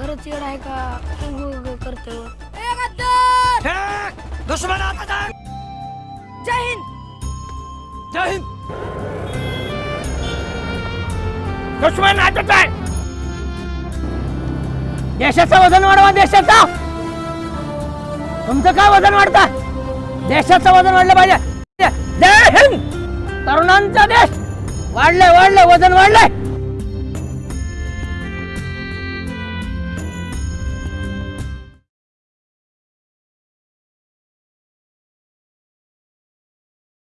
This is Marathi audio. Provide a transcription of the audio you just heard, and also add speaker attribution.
Speaker 1: खरंच येड आहे का? उग हो करतो?
Speaker 2: दुश्मन आता आहे.
Speaker 1: जय हिंद!
Speaker 2: जय हिंद! दुश्मन आता आहे देशाचं वजन वाढवा देशाचा! तुमचं काय वजन वाढता? देशाचं वजन वाढलं पाहिजे. जय हिंद! तरुणांचा देश वाढलंय वाढलंय वजन वाढलंय.